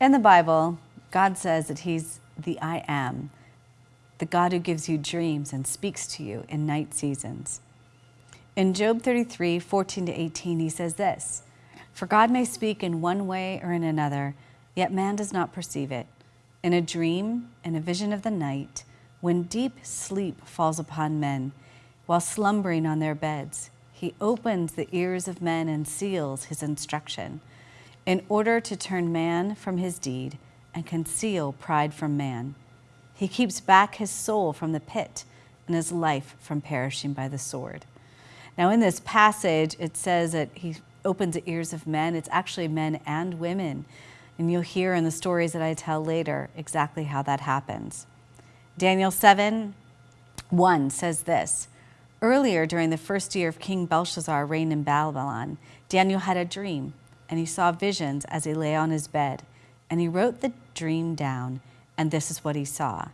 In the Bible, God says that He's the I am, the God who gives you dreams and speaks to you in night seasons. In Job 33, 14 to 18, he says this For God may speak in one way or in another, yet man does not perceive it. In a dream, in a vision of the night, when deep sleep falls upon men, while slumbering on their beds, he opens the ears of men and seals his instruction, in order to turn man from his deed and conceal pride from man. He keeps back his soul from the pit and his life from perishing by the sword. Now, in this passage, it says that he opens the ears of men. It's actually men and women. And you'll hear in the stories that I tell later exactly how that happens. Daniel 7 1 says this Earlier, during the first year of King Belshazzar reign in Babylon, Daniel had a dream, and he saw visions as he lay on his bed. And he wrote the dream down, and this is what he saw.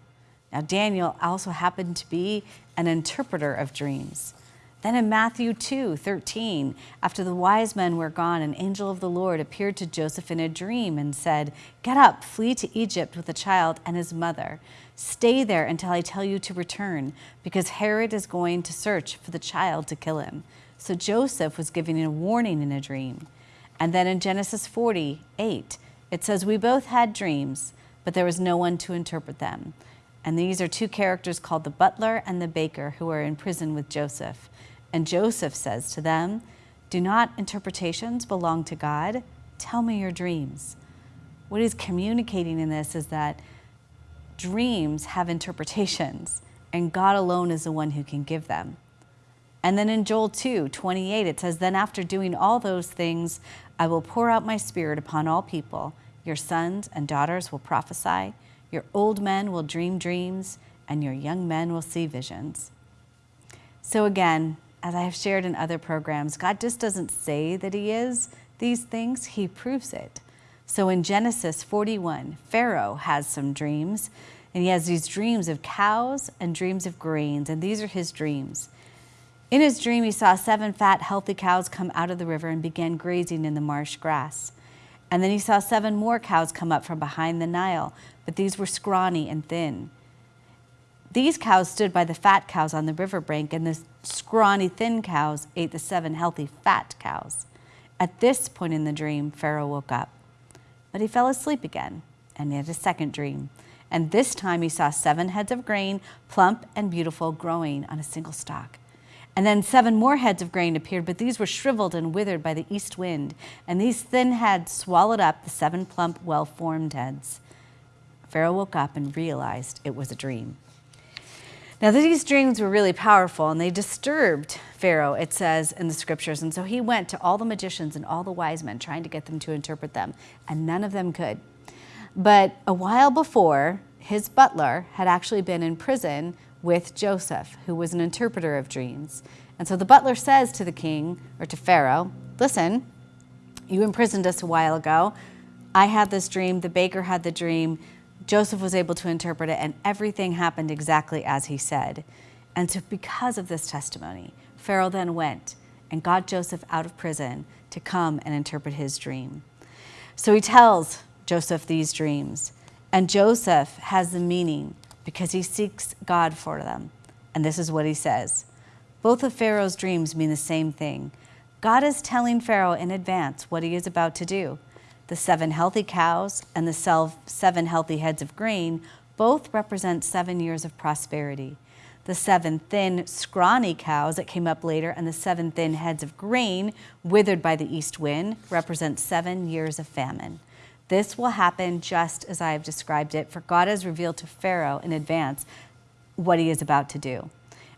Now, Daniel also happened to be an interpreter of dreams. Then in Matthew 2 13, after the wise men were gone, an angel of the Lord appeared to Joseph in a dream and said, Get up, flee to Egypt with the child and his mother. Stay there until I tell you to return, because Herod is going to search for the child to kill him. So Joseph was giving a warning in a dream. And then in Genesis 48, it says, We both had dreams, but there was no one to interpret them. And these are two characters called the butler and the baker who are in prison with Joseph. And Joseph says to them, Do not interpretations belong to God? Tell me your dreams. What he's communicating in this is that dreams have interpretations, and God alone is the one who can give them. And then in Joel 2 28, it says, Then after doing all those things, I will pour out my spirit upon all people. Your sons and daughters will prophesy, your old men will dream dreams, and your young men will see visions. So again, as I have shared in other programs, God just doesn't say that He is these things, He proves it. So in Genesis 41, Pharaoh has some dreams, and he has these dreams of cows and dreams of grains, and these are his dreams. In his dream, he saw seven fat, healthy cows come out of the river and began grazing in the marsh grass. And then he saw seven more cows come up from behind the Nile, but these were scrawny and thin. These cows stood by the fat cows on the river bank, and the scrawny, thin cows ate the seven healthy, fat cows. At this point in the dream, Pharaoh woke up. But he fell asleep again, and he had a second dream. And this time he saw seven heads of grain, plump and beautiful, growing on a single stalk. And then seven more heads of grain appeared, but these were shriveled and withered by the east wind. And these thin heads swallowed up the seven plump, well formed heads. Pharaoh woke up and realized it was a dream. Now, these dreams were really powerful and they disturbed Pharaoh, it says in the scriptures. And so he went to all the magicians and all the wise men trying to get them to interpret them, and none of them could. But a while before, his butler had actually been in prison with Joseph, who was an interpreter of dreams. And so the butler says to the king, or to Pharaoh, Listen, you imprisoned us a while ago. I had this dream, the baker had the dream. Joseph was able to interpret it, and everything happened exactly as he said. And so, because of this testimony, Pharaoh then went and got Joseph out of prison to come and interpret his dream. So he tells Joseph these dreams, and Joseph has the meaning because he seeks God for them. And this is what he says Both of Pharaoh's dreams mean the same thing. God is telling Pharaoh in advance what he is about to do. The seven healthy cows and the seven healthy heads of grain both represent seven years of prosperity. The seven thin, scrawny cows that came up later and the seven thin heads of grain withered by the east wind represent seven years of famine. This will happen just as I have described it, for God has revealed to Pharaoh in advance what he is about to do.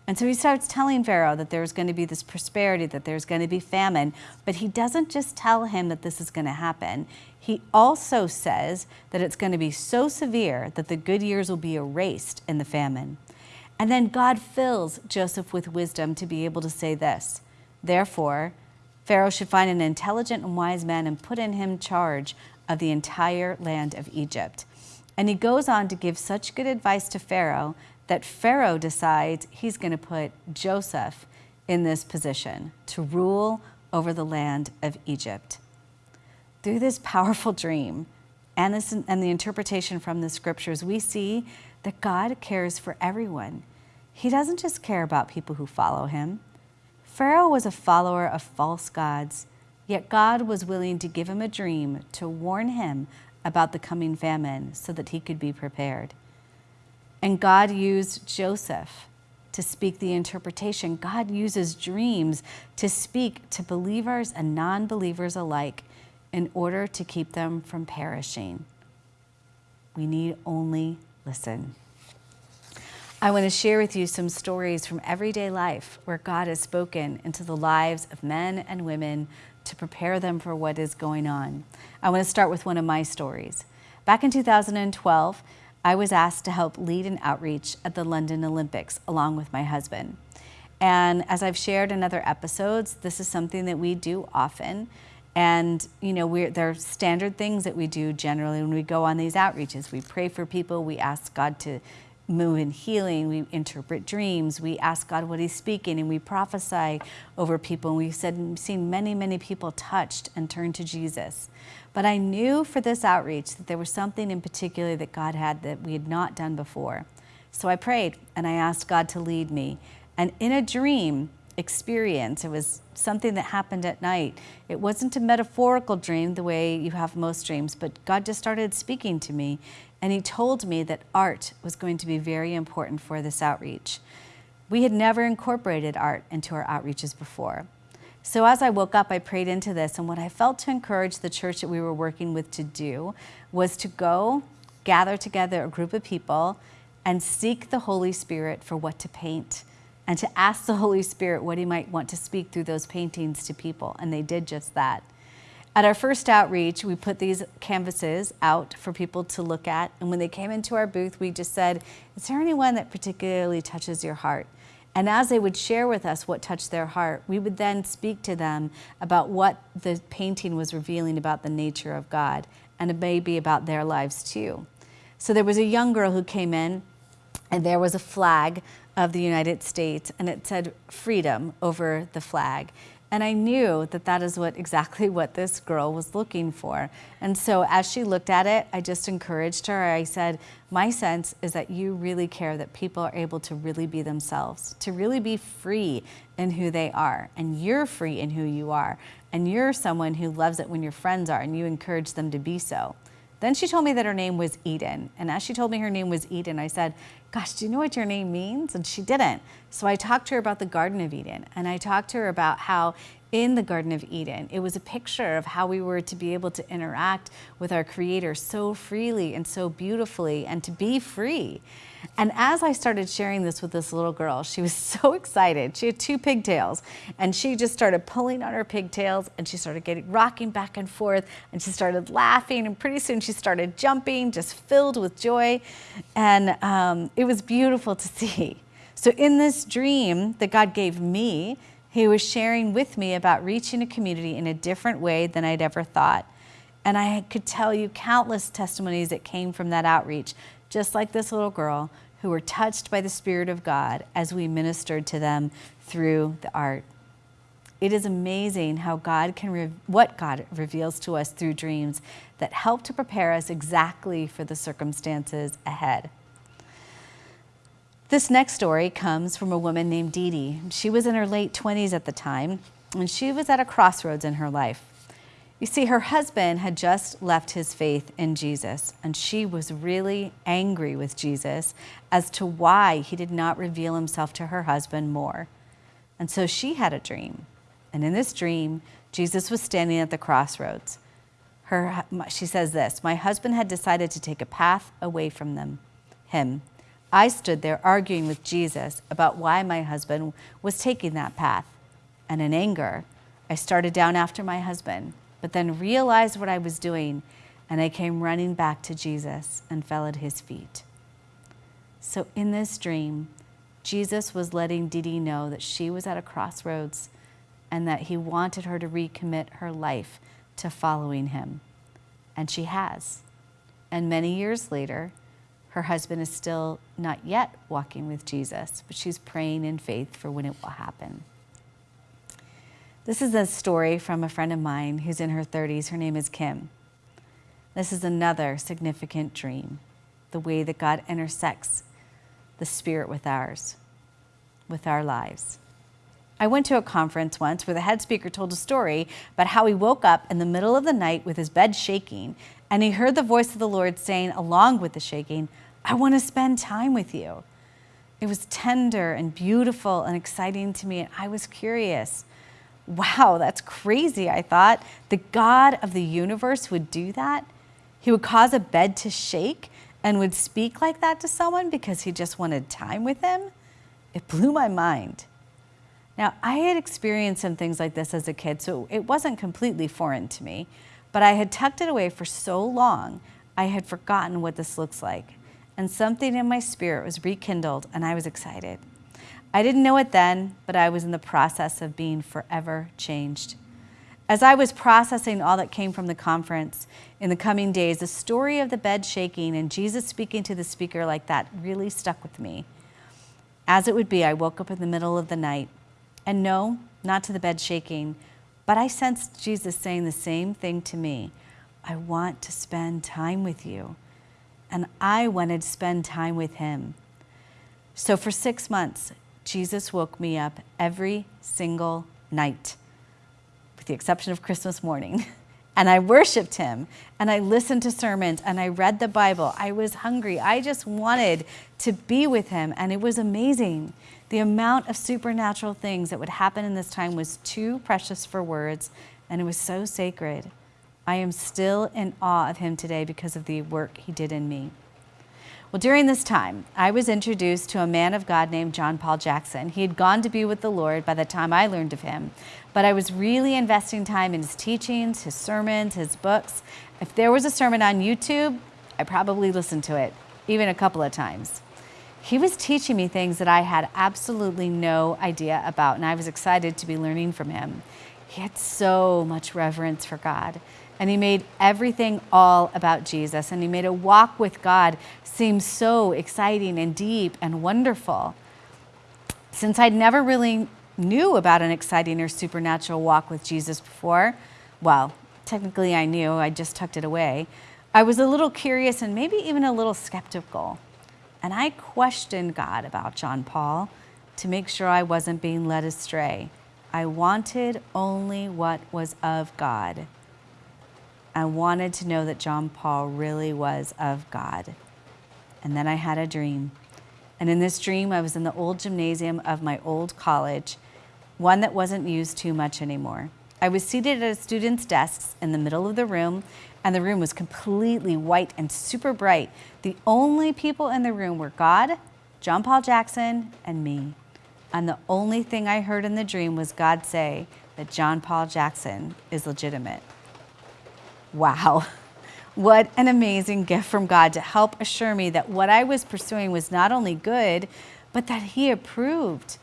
And so he starts telling Pharaoh that there's going to be this prosperity, that there's going to be famine, but he doesn't just tell him that this is going to happen. He also says that it's going to be so severe that the good years will be erased in the famine. And then God fills Joseph with wisdom to be able to say this. Therefore, Pharaoh should find an intelligent and wise man and put in him charge of the entire land of Egypt. And he goes on to give such good advice to Pharaoh that Pharaoh decides he's going to put Joseph in this position to rule over the land of Egypt. Through this powerful dream, and, this, and the interpretation from the scriptures, we see that God cares for everyone. He doesn't just care about people who follow him. Pharaoh was a follower of false gods, yet God was willing to give him a dream to warn him about the coming famine so that he could be prepared. And God used Joseph to speak the interpretation. God uses dreams to speak to believers and non believers alike in order to keep them from perishing. We need only listen. I want to share with you some stories from everyday life where God has spoken into the lives of men and women to prepare them for what is going on. I want to start with one of my stories. Back in 2012, I was asked to help lead an outreach at the London Olympics along with my husband. And as I've shared in other episodes, this is something that we do often. And you know, we're, there are standard things that we do generally when we go on these outreaches. We pray for people, we ask God to move in healing, we interpret dreams, we ask God what He's speaking, and we prophesy over people. And we've said, seen many, many people touched and turned to Jesus. But I knew for this outreach that there was something in particular that God had that we had not done before. So I prayed and I asked God to lead me. And in a dream, experience. It was something that happened at night. It wasn't a metaphorical dream the way you have most dreams, but God just started speaking to me and He told me that art was going to be very important for this outreach. We had never incorporated art into our outreaches before. So as I woke up, I prayed into this, and what I felt to encourage the church that we were working with to do was to go gather together a group of people and seek the Holy Spirit for what to paint and to ask the Holy Spirit what He might want to speak through those paintings to people. And they did just that. At our first outreach, we put these canvases out for people to look at. And when they came into our booth, we just said, Is there anyone that particularly touches your heart? And as they would share with us what touched their heart, we would then speak to them about what the painting was revealing about the nature of God and maybe about their lives too. So there was a young girl who came in, and there was a flag of the United States and it said freedom over the flag. And I knew that that is what exactly what this girl was looking for. And so as she looked at it, I just encouraged her. I said, my sense is that you really care that people are able to really be themselves, to really be free in who they are. And you're free in who you are. And you're someone who loves it when your friends are and you encourage them to be so. Then she told me that her name was Eden. And as she told me her name was Eden, I said, Gosh, do you know what your name means? And she didn't. So I talked to her about the Garden of Eden. And I talked to her about how in the Garden of Eden. It was a picture of how we were to be able to interact with our Creator so freely and so beautifully and to be free. And as I started sharing this with this little girl, she was so excited. She had two pigtails and she just started pulling on her pigtails and she started getting rocking back and forth and she started laughing and pretty soon she started jumping, just filled with joy. And um, it was beautiful to see. So in this dream that God gave me, he was sharing with me about reaching a community in a different way than I'd ever thought. And I could tell you countless testimonies that came from that outreach, just like this little girl, who were touched by the Spirit of God as we ministered to them through the art. It is amazing how God can, what God reveals to us through dreams that help to prepare us exactly for the circumstances ahead. This next story comes from a woman named Dee Dee. She was in her late 20s at the time, and she was at a crossroads in her life. You see, her husband had just left his faith in Jesus, and she was really angry with Jesus as to why he did not reveal himself to her husband more. And so she had a dream. And in this dream, Jesus was standing at the crossroads. Her, she says this My husband had decided to take a path away from them, him I stood there arguing with Jesus about why my husband was taking that path. And in anger, I started down after my husband, but then realized what I was doing, and I came running back to Jesus and fell at his feet. So in this dream, Jesus was letting Dee know that she was at a crossroads and that he wanted her to recommit her life to following him. And she has. And many years later, her husband is still not yet walking with Jesus, but she's praying in faith for when it will happen. This is a story from a friend of mine who's in her 30s. Her name is Kim. This is another significant dream, the way that God intersects the spirit with ours, with our lives. I went to a conference once where the head speaker told a story about how he woke up in the middle of the night with his bed shaking, and he heard the voice of the Lord saying, along with the shaking, I want to spend time with you. It was tender and beautiful and exciting to me, and I was curious. Wow, that's crazy, I thought. The God of the universe would do that? He would cause a bed to shake and would speak like that to someone because he just wanted time with him? It blew my mind. Now, I had experienced some things like this as a kid, so it wasn't completely foreign to me, but I had tucked it away for so long, I had forgotten what this looks like. And something in my spirit was rekindled, and I was excited. I didn't know it then, but I was in the process of being forever changed. As I was processing all that came from the conference in the coming days, the story of the bed shaking and Jesus speaking to the speaker like that really stuck with me. As it would be, I woke up in the middle of the night and no, not to the bed shaking, but I sensed Jesus saying the same thing to me. I want to spend time with you. And I wanted to spend time with him. So for six months, Jesus woke me up every single night, with the exception of Christmas morning. And I worshiped him and I listened to sermons and I read the Bible. I was hungry. I just wanted to be with him and it was amazing. The amount of supernatural things that would happen in this time was too precious for words, and it was so sacred. I am still in awe of him today because of the work he did in me. Well, during this time, I was introduced to a man of God named John Paul Jackson. He had gone to be with the Lord by the time I learned of him, but I was really investing time in his teachings, his sermons, his books. If there was a sermon on YouTube, I probably listened to it, even a couple of times he was teaching me things that I had absolutely no idea about, and I was excited to be learning from him. He had so much reverence for God, and he made everything all about Jesus, and he made a walk with God seem so exciting and deep and wonderful. Since I'd never really knew about an exciting or supernatural walk with Jesus before, well, technically I knew, I just tucked it away, I was a little curious and maybe even a little skeptical. And I questioned God about John Paul to make sure I wasn't being led astray. I wanted only what was of God. I wanted to know that John Paul really was of God. And then I had a dream. And in this dream, I was in the old gymnasium of my old college, one that wasn't used too much anymore. I was seated at a student's desks in the middle of the room, and the room was completely white and super bright. The only people in the room were God, John Paul Jackson, and me. And the only thing I heard in the dream was God say that John Paul Jackson is legitimate. Wow. What an amazing gift from God to help assure me that what I was pursuing was not only good, but that He approved.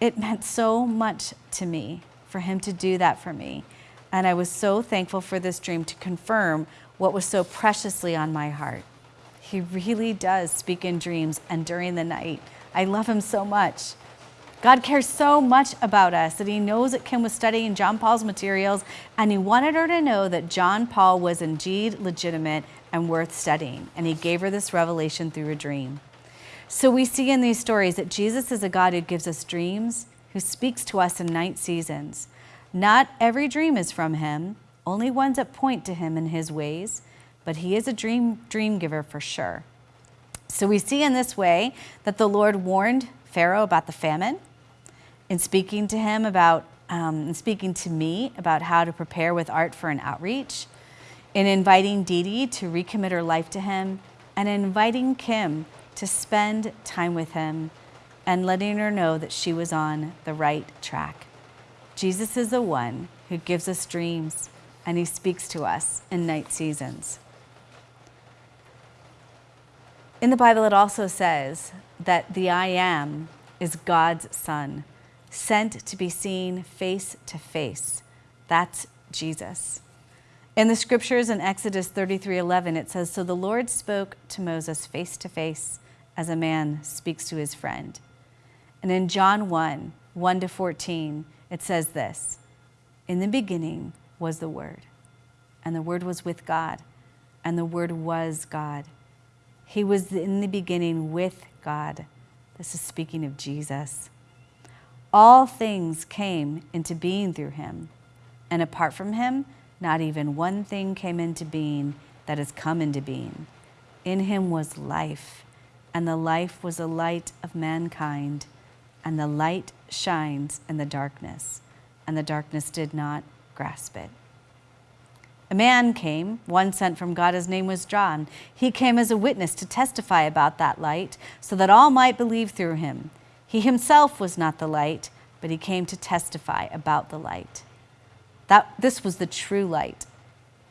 It meant so much to me for Him to do that for me. And I was so thankful for this dream to confirm what was so preciously on my heart. He really does speak in dreams and during the night. I love him so much. God cares so much about us that he knows that Kim was studying John Paul's materials and he wanted her to know that John Paul was indeed legitimate and worth studying. And he gave her this revelation through a dream. So we see in these stories that Jesus is a God who gives us dreams, who speaks to us in night seasons. Not every dream is from him, only ones that point to him and his ways, but he is a dream, dream giver for sure. So we see in this way that the Lord warned Pharaoh about the famine, in speaking to him about, um, in speaking to me about how to prepare with art for an outreach, in inviting Dee to recommit her life to him, and inviting Kim to spend time with him and letting her know that she was on the right track. Jesus is the one who gives us dreams and he speaks to us in night seasons. In the Bible, it also says that the I am is God's son, sent to be seen face to face. That's Jesus. In the scriptures in Exodus 33 11, it says, So the Lord spoke to Moses face to face as a man speaks to his friend. And in John 1 1 to 14, it says this In the beginning was the Word, and the Word was with God, and the Word was God. He was in the beginning with God. This is speaking of Jesus. All things came into being through him, and apart from him, not even one thing came into being that has come into being. In him was life, and the life was the light of mankind, and the light shines in the darkness, and the darkness did not grasp it. A man came, one sent from God, his name was John. He came as a witness to testify about that light, so that all might believe through him. He himself was not the light, but he came to testify about the light. That, this was the true light,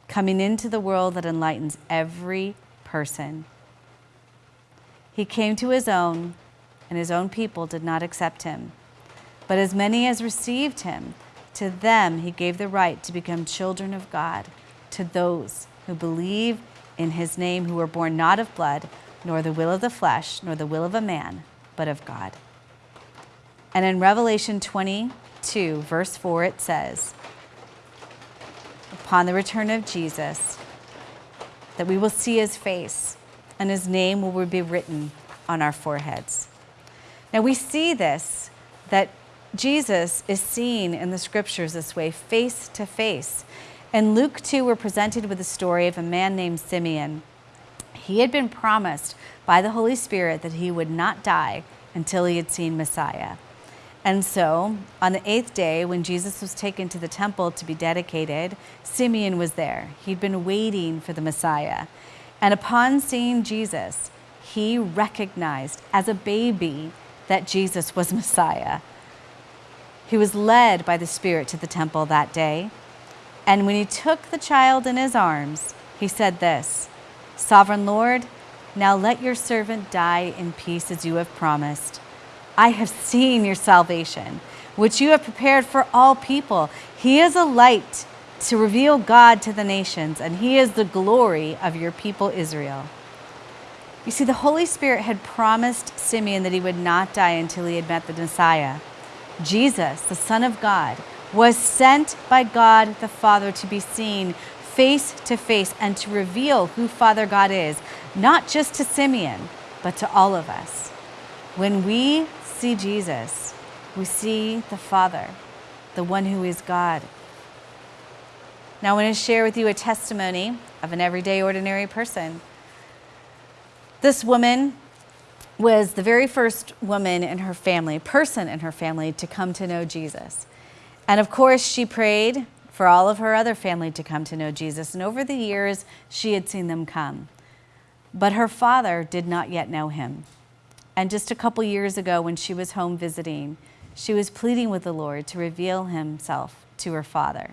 coming into the world that enlightens every person. He came to his own, and his own people did not accept him. But as many as received him, to them he gave the right to become children of God to those who believe in his name, who were born not of blood, nor the will of the flesh, nor the will of a man, but of God. And in Revelation 22, verse 4, it says, Upon the return of Jesus, that we will see his face, and his name will be written on our foreheads. Now we see this, that Jesus is seen in the scriptures this way, face to face. In Luke 2, we're presented with the story of a man named Simeon. He had been promised by the Holy Spirit that he would not die until he had seen Messiah. And so, on the eighth day, when Jesus was taken to the temple to be dedicated, Simeon was there. He'd been waiting for the Messiah. And upon seeing Jesus, he recognized as a baby that Jesus was Messiah. He was led by the Spirit to the temple that day. And when he took the child in his arms, he said this Sovereign Lord, now let your servant die in peace as you have promised. I have seen your salvation, which you have prepared for all people. He is a light to reveal God to the nations, and he is the glory of your people Israel. You see, the Holy Spirit had promised Simeon that he would not die until he had met the Messiah. Jesus, the Son of God, was sent by God the Father to be seen face to face and to reveal who Father God is, not just to Simeon, but to all of us. When we see Jesus, we see the Father, the one who is God. Now, I want to share with you a testimony of an everyday, ordinary person. This woman was the very first woman in her family, person in her family, to come to know Jesus. And of course, she prayed for all of her other family to come to know Jesus. And over the years, she had seen them come. But her father did not yet know him. And just a couple years ago, when she was home visiting, she was pleading with the Lord to reveal himself to her father.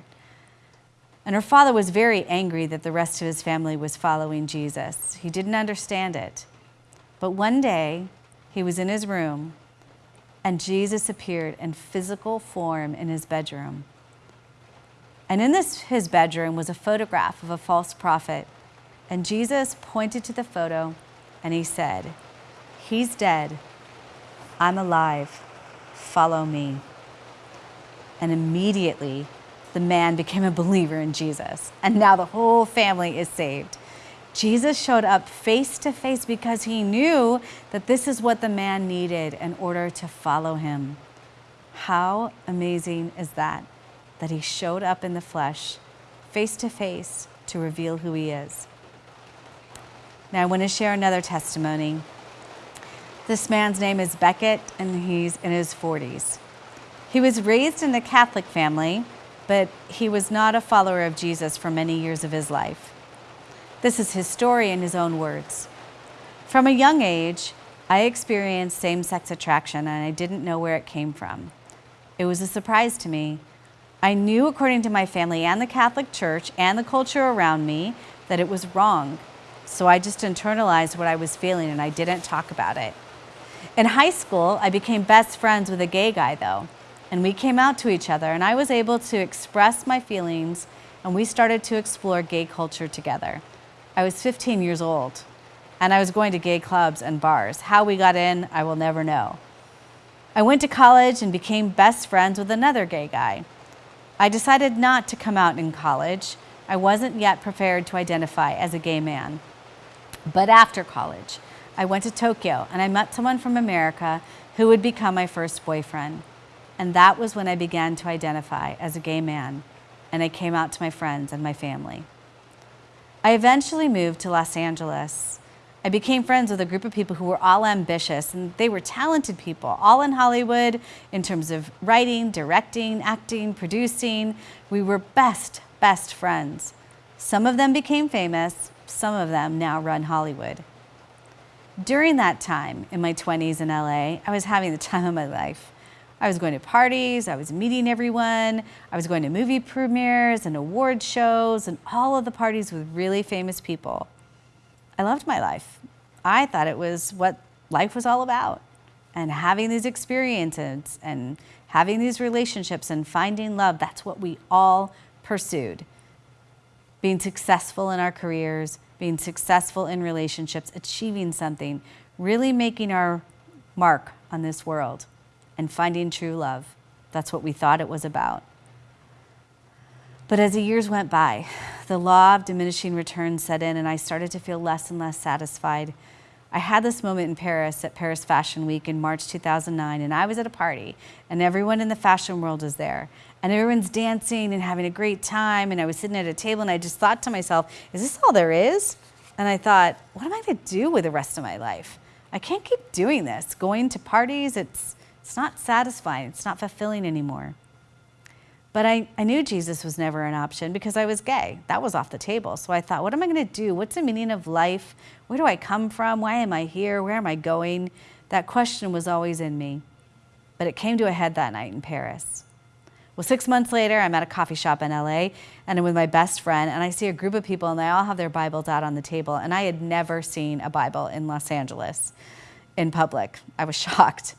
And her father was very angry that the rest of his family was following Jesus. He didn't understand it. But one day, he was in his room and Jesus appeared in physical form in his bedroom. And in this, his bedroom was a photograph of a false prophet. And Jesus pointed to the photo and he said, He's dead. I'm alive. Follow me. And immediately, the man became a believer in Jesus. And now the whole family is saved. Jesus showed up face to face because he knew that this is what the man needed in order to follow him. How amazing is that? That he showed up in the flesh, face to face, to reveal who he is. Now, I want to share another testimony. This man's name is Beckett, and he's in his 40s. He was raised in a Catholic family, but he was not a follower of Jesus for many years of his life. This is his story in his own words. From a young age, I experienced same sex attraction and I didn't know where it came from. It was a surprise to me. I knew, according to my family and the Catholic Church and the culture around me, that it was wrong. So I just internalized what I was feeling and I didn't talk about it. In high school, I became best friends with a gay guy, though, and we came out to each other, and I was able to express my feelings, and we started to explore gay culture together. I was 15 years old and I was going to gay clubs and bars. How we got in, I will never know. I went to college and became best friends with another gay guy. I decided not to come out in college. I wasn't yet prepared to identify as a gay man. But after college, I went to Tokyo and I met someone from America who would become my first boyfriend. And that was when I began to identify as a gay man and I came out to my friends and my family. I eventually moved to Los Angeles. I became friends with a group of people who were all ambitious and they were talented people, all in Hollywood in terms of writing, directing, acting, producing. We were best, best friends. Some of them became famous, some of them now run Hollywood. During that time in my 20s in LA, I was having the time of my life. I was going to parties, I was meeting everyone, I was going to movie premieres and award shows and all of the parties with really famous people. I loved my life. I thought it was what life was all about. And having these experiences and having these relationships and finding love, that's what we all pursued. Being successful in our careers, being successful in relationships, achieving something, really making our mark on this world and finding true love. That's what we thought it was about. But as the years went by, the law of diminishing returns set in and I started to feel less and less satisfied. I had this moment in Paris at Paris Fashion Week in March 2009 and I was at a party and everyone in the fashion world was there and everyone's dancing and having a great time and I was sitting at a table and I just thought to myself, is this all there is? And I thought, what am I gonna do with the rest of my life? I can't keep doing this. Going to parties, it's, it's not satisfying, it's not fulfilling anymore. But I, I knew Jesus was never an option because I was gay. That was off the table. So I thought, what am I going to do? What's the meaning of life? Where do I come from? Why am I here? Where am I going? That question was always in me. But it came to a head that night in Paris. Well, six months later, I'm at a coffee shop in LA and I'm with my best friend and I see a group of people and they all have their Bibles out on the table and I had never seen a Bible in Los Angeles in public. I was shocked.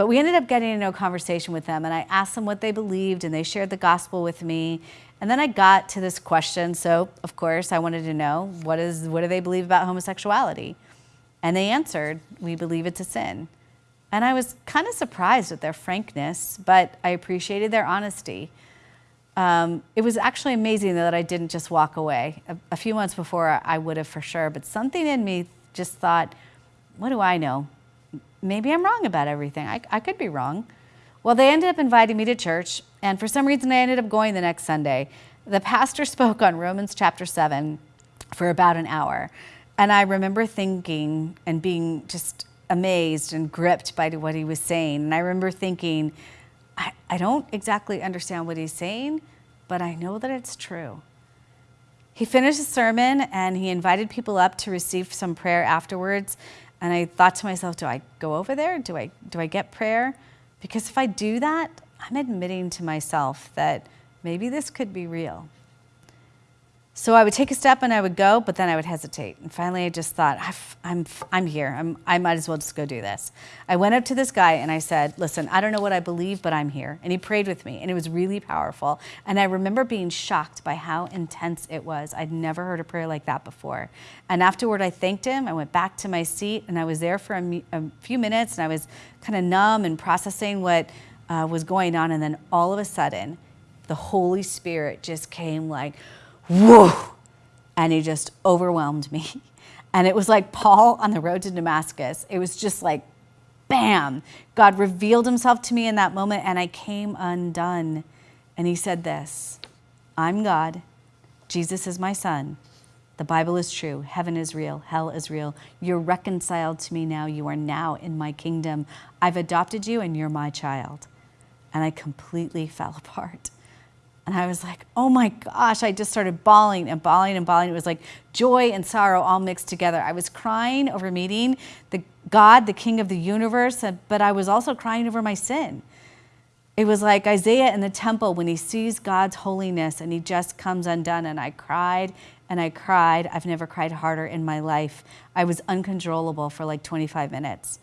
But we ended up getting into a conversation with them and I asked them what they believed and they shared the gospel with me. And then I got to this question. So of course I wanted to know, what, is, what do they believe about homosexuality? And they answered, we believe it's a sin. And I was kind of surprised at their frankness, but I appreciated their honesty. Um, it was actually amazing that I didn't just walk away. A, a few months before I would have for sure, but something in me just thought, what do I know? Maybe I'm wrong about everything. I, I could be wrong. Well, they ended up inviting me to church, and for some reason I ended up going the next Sunday. The pastor spoke on Romans chapter 7 for about an hour. And I remember thinking and being just amazed and gripped by what he was saying. And I remember thinking, I, I don't exactly understand what he's saying, but I know that it's true. He finished the sermon and he invited people up to receive some prayer afterwards. And I thought to myself, do I go over there? Do I, do I get prayer? Because if I do that, I'm admitting to myself that maybe this could be real. So I would take a step and I would go, but then I would hesitate. And finally I just thought, I'm, I'm here. I'm, I might as well just go do this. I went up to this guy and I said, listen, I don't know what I believe, but I'm here. And he prayed with me and it was really powerful. And I remember being shocked by how intense it was. I'd never heard a prayer like that before. And afterward I thanked him. I went back to my seat and I was there for a, a few minutes and I was kind of numb and processing what uh, was going on. And then all of a sudden, the Holy Spirit just came like, whoa, and he just overwhelmed me. And it was like Paul on the road to Damascus. It was just like, bam. God revealed himself to me in that moment and I came undone. And he said this, I'm God, Jesus is my son. The Bible is true. Heaven is real. Hell is real. You're reconciled to me now. You are now in my kingdom. I've adopted you and you're my child. And I completely fell apart. And I was like, oh my gosh, I just started bawling and bawling and bawling. It was like joy and sorrow all mixed together. I was crying over meeting the God, the king of the universe, but I was also crying over my sin. It was like Isaiah in the temple when he sees God's holiness and he just comes undone. And I cried and I cried. I've never cried harder in my life. I was uncontrollable for like 25 minutes.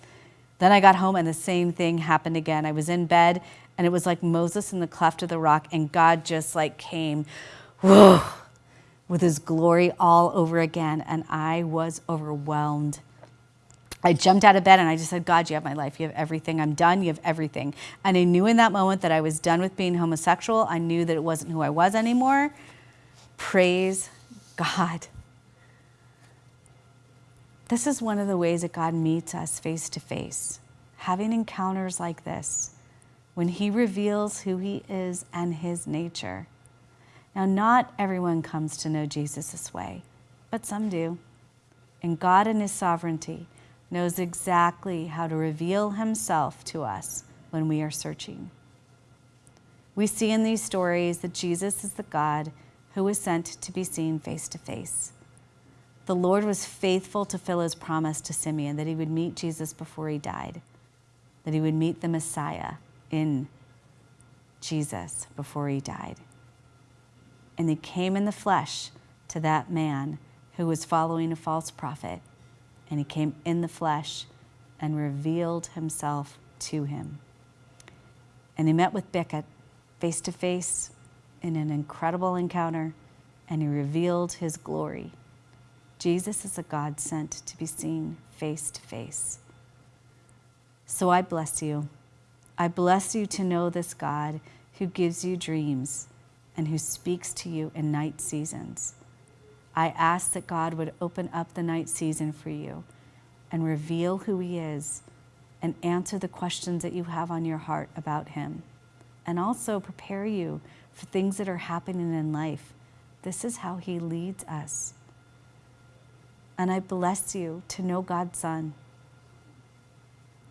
Then I got home and the same thing happened again. I was in bed and it was like Moses in the cleft of the rock and God just like came, whoa, with his glory all over again. And I was overwhelmed. I jumped out of bed and I just said, God, you have my life. You have everything. I'm done. You have everything. And I knew in that moment that I was done with being homosexual. I knew that it wasn't who I was anymore. Praise God. This is one of the ways that God meets us face to face, having encounters like this when He reveals who He is and His nature. Now, not everyone comes to know Jesus this way, but some do. And God, in His sovereignty, knows exactly how to reveal Himself to us when we are searching. We see in these stories that Jesus is the God who was sent to be seen face to face. The Lord was faithful to fill his promise to Simeon that he would meet Jesus before he died, that he would meet the Messiah in Jesus before he died. And he came in the flesh to that man who was following a false prophet, and he came in the flesh and revealed himself to him. And he met with Becket face to face in an incredible encounter, and he revealed his glory. Jesus is a God sent to be seen face to face. So I bless you. I bless you to know this God who gives you dreams and who speaks to you in night seasons. I ask that God would open up the night season for you and reveal who He is and answer the questions that you have on your heart about Him. And also prepare you for things that are happening in life. This is how He leads us. And I bless you to know God's Son,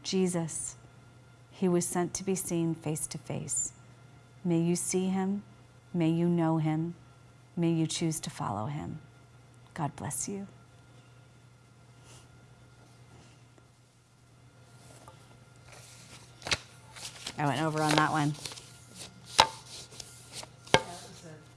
Jesus. He was sent to be seen face to face. May you see him. May you know him. May you choose to follow him. God bless you. I went over on that one.